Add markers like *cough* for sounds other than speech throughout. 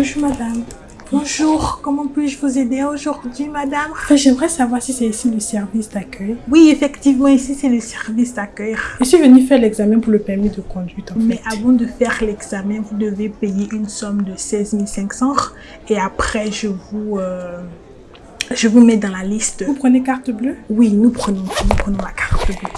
Bonjour, madame. Bonjour, comment puis-je vous aider aujourd'hui, madame? J'aimerais savoir si c'est ici le service d'accueil. Oui, effectivement, ici c'est le service d'accueil. Je suis venue faire l'examen pour le permis de conduite, en Mais fait. avant de faire l'examen, vous devez payer une somme de 16 500 et après, je vous, euh, je vous mets dans la liste. Vous prenez carte bleue? Oui, nous prenons, nous prenons la carte bleue.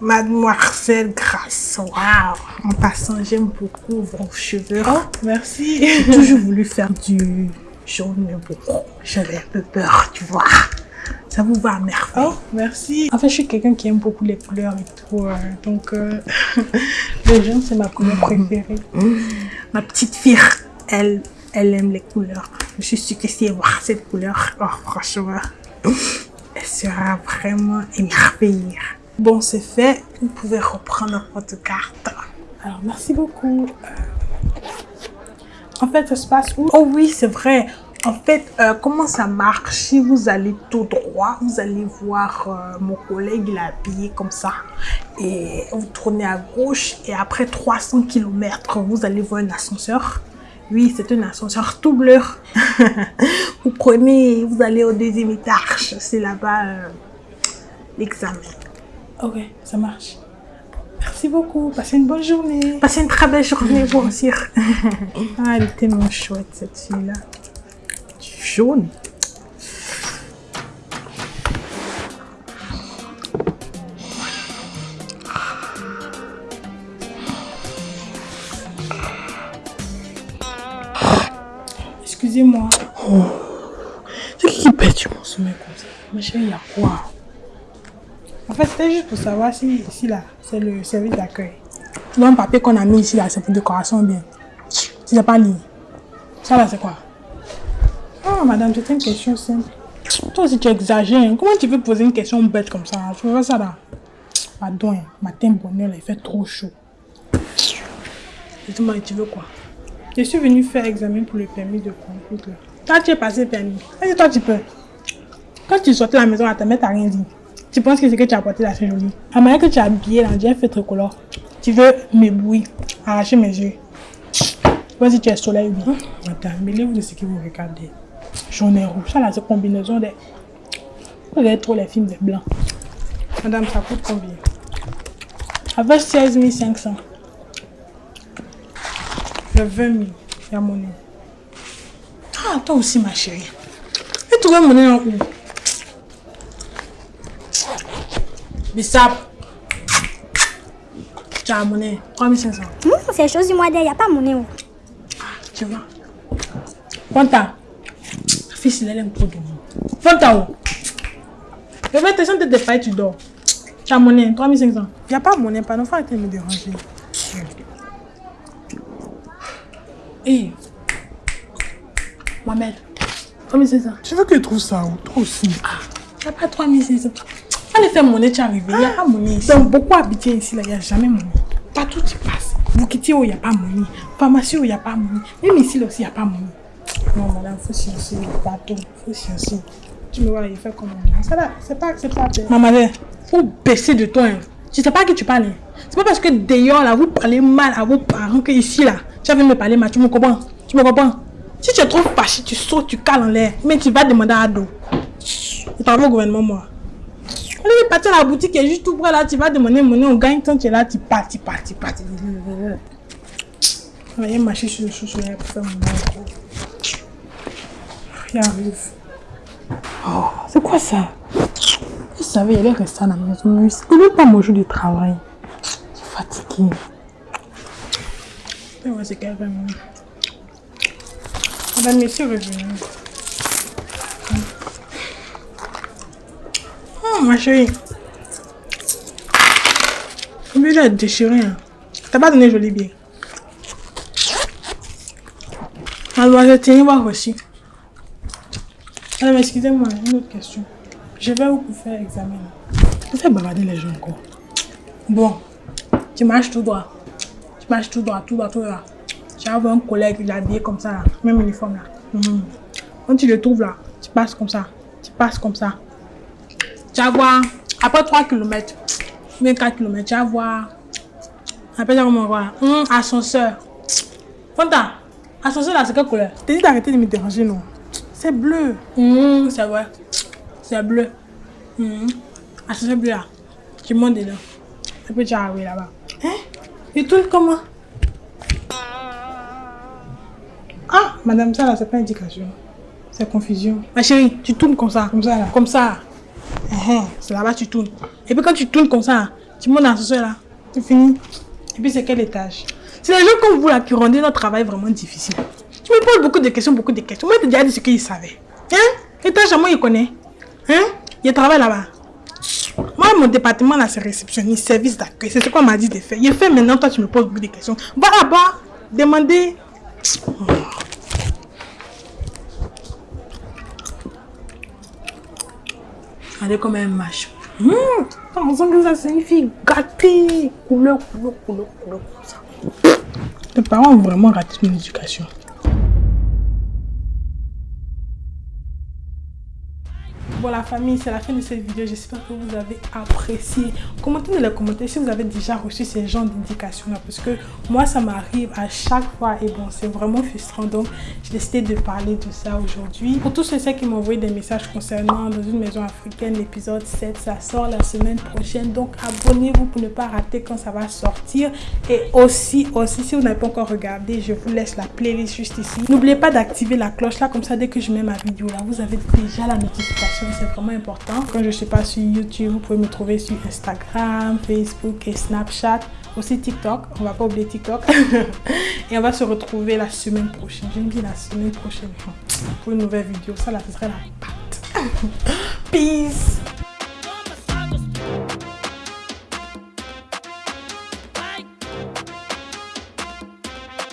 Mademoiselle Waouh En passant, j'aime beaucoup vos cheveux. Oh, merci. J'ai toujours voulu faire du jaune, mais bon, j'avais un peu peur, tu vois. Ça vous va merveille. Oh, merci. En fait, je suis quelqu'un qui aime beaucoup les couleurs et tout. euh, donc, euh, *laughs* le jaune, c'est ma couleur préférée. Ma petite fille, elle, elle aime les couleurs. Je suis sûre que si elle voit cette couleur, oh, franchement, elle sera vraiment émerveillée. Bon, c'est fait. Vous pouvez reprendre votre carte. Alors, merci beaucoup. Euh, En fait, ça se passe où? Oh oui, c'est vrai. En fait, euh, comment ça marche? Si vous allez tout droit, vous allez voir euh, mon collègue, il est habillé comme ça. Et vous tournez à gauche et après 300 km, vous allez voir un ascenseur. Oui, c'est un ascenseur tout bleu. *laughs* vous prenez, vous allez au deuxième étage. C'est là-bas euh, l'examen. Ok, ça marche. Merci beaucoup. Passez une bonne journée. Passez une très belle journée, vous *laughs* aussi. ah, elle est tellement chouette, cette fille-là. Jaune. Excusez-moi. C'est qui qui pète mon sommeil comme ça Ma chérie, il y a quoi? En fait, c'était juste pour savoir si ici, là, c'est le service d'accueil. Le papier qu'on a mis ici, là, c'est pour décoration bien. Tu n'as pas lu. Ça, là, c'est quoi? Ah, madame, c'était une question simple. Toi aussi, tu exagères. hein. Comment tu peux poser une question bête comme ça Je vois ça, là? Pardon, hein, matin bonheur, il fait trop chaud. Dis-moi, tu veux quoi? Je suis venue faire examen pour le permis de conduite, là. Toi, tu es passé permis. Est-ce que toi, tu peux Quand tu sortais de la maison, à ta mère, t'as rien dit. Tu penses que c'est que tu as porté là, c'est joli. La manière que tu as habillé, là, j'ai fait tricolore. Tu veux m'éblouir, arracher mes yeux. Vois si tu es soleil ou bien. Madame, mêlez-vous de ce que vous regardez. Jaune et rouge. Ça, là, c'est combinaison des... Vous regardez trop les films des blancs. Madame, ça coûte combien? Avec 16 500. Le 20 000. Il y a mon nom. Ah, toi aussi, ma chérie. Tu trouves mon en où Bissap. Tu as mon nez. 3500. Hum, c'est chose du mois d'air, il n'y a pas monnaie. oh. Tu vois Fanta. Ta fille, elle aime trop dormir. Fanta, oh. Je vais te sentir de failles, tu dors. Tu as mon nez. 3500. Il n'y a pas monnaie, pas non, faut arrêter de me déranger. Hé. Mohamed. 3500. Tu veux que je trouve ça où Toi aussi. Tu n'as pas 3500. Allez faire mon nez, tu es arrivé. Il n'y a pas ici. Dans beaucoup habité ici, là, il n'y a jamais monnaie. Partout tu passes. Bukiti, où il n'y a pas monnaie. Pharmacie, où il n'y a pas monnaie. Même ici, là aussi, il n'y a pas monnaie. Non, madame, faut sciencer. Pardon, faut sciencer. Tu me vois, il fait comme on Ça là, c'est pas acceptable. Maman, faut baisser de toi. hein. Tu sais pas à qui tu parles. hein. C'est pas parce que d'ailleurs, là, vous parlez mal à vos parents que ici, là, tu venir me parler mal. Tu me comprends? Tu me comprends? Si tu es trop fâché, tu sautes, tu cales en l'air. Mais tu vas demander à Ado. Je travaille au gouvernement, moi? Allez, partir à la boutique est juste tout près là, tu vas demander monnaie, on gagne tant tu es là, tu pars, tu pars, tu pars. Voyez, marcher sur le chouchou, là, pour faire mon. Il arrive. C'est quoi ça? Je savais, il allait rester à la maison. mais C'est même pas mon jour de travail. Je suis fatiguée. Et ouais, c'est qu'elle va me- Madame, monsieur est revenu. Ma chérie. Combien il a hein? T'as pas donné joli bien. Mademoiselle, tiens, voir aussi. Madame, excusez-moi, une autre question. Je vais où pour faire examen Tu fais bavarder les gens encore. Bon, tu marches tout droit. Tu marches tout droit, tout droit, tout droit. Voir un collègue, il est habillé comme ça, là. même uniforme là. Mhm. Quand tu le trouves là, tu passes comme ça. Tu passes comme ça. Tu vas voir, après 3 km, même 4 km, tu vas voir appelle ça comment Hum, Ascenseur. Fanta, ascenseur là, c'est quelle couleur? T'as dit d'arrêter de me déranger, non? C'est bleu. Hum, C'est vrai. C'est bleu. Hum. Ascenseur bleu là. Tu montes dedans. Puis tu arrives là-bas. Hein? Il tourne comment? Ah, madame, ça là, c'est pas indication. C'est confusion. Ma chérie, tu tournes comme ça. Comme ça là. Comme ça. Hein, C'est là-bas tu tournes. Et puis quand tu tournes comme ça, tu montes dans l'ascenseur là. C'est fini. Et puis c'est quel étage? C'est les gens comme vous là qui rendaient notre travail vraiment difficile. Tu me poses beaucoup de questions, beaucoup de questions. Moi, je t'ai déjà ce qu'ils savaient. Hein? Étage à moi, il connaît. Hein? Il travaille là-bas. Moi, mon département là, c'est réceptionniste, service d'accueil. C'est ce qu'on m'a dit de faire. Il fait maintenant, toi, tu me poses beaucoup de questions. Va là-bas, demandez. Regardez comme un match. Hum, on sent que ça signifie gâter. Couleur, couleur, couleur, couleur. Tes parents ont vraiment raté mon éducation. La famille, c'est la fin de cette vidéo. J'espère que vous avez apprécié. Commentez dans les commentaires si vous avez déjà reçu ces genres d'indications là. Parce que moi, ça m'arrive à chaque fois. Et bon, c'est vraiment frustrant. Donc, j'ai décidé de parler de ça aujourd'hui. Pour tous ceux qui m'ont envoyé des messages concernant Dans une maison africaine, l'épisode 7, ça sort la semaine prochaine. Donc, abonnez-vous pour ne pas rater quand ça va sortir. Et aussi, aussi, si vous n'avez pas encore regardé, je vous laisse la playlist juste ici. N'oubliez pas d'activer la cloche là. Comme ça, dès que je mets ma vidéo là, vous avez déjà la notification c'est vraiment important. Quand je ne suis pas sur YouTube, vous pouvez me trouver sur Instagram, Facebook et Snapchat. Aussi TikTok, on va pas oublier TikTok. *laughs* et on va se retrouver la semaine prochaine. J'aime bien la semaine prochaine pour une nouvelle vidéo. Ça là, ce serait la pâte. *laughs* Peace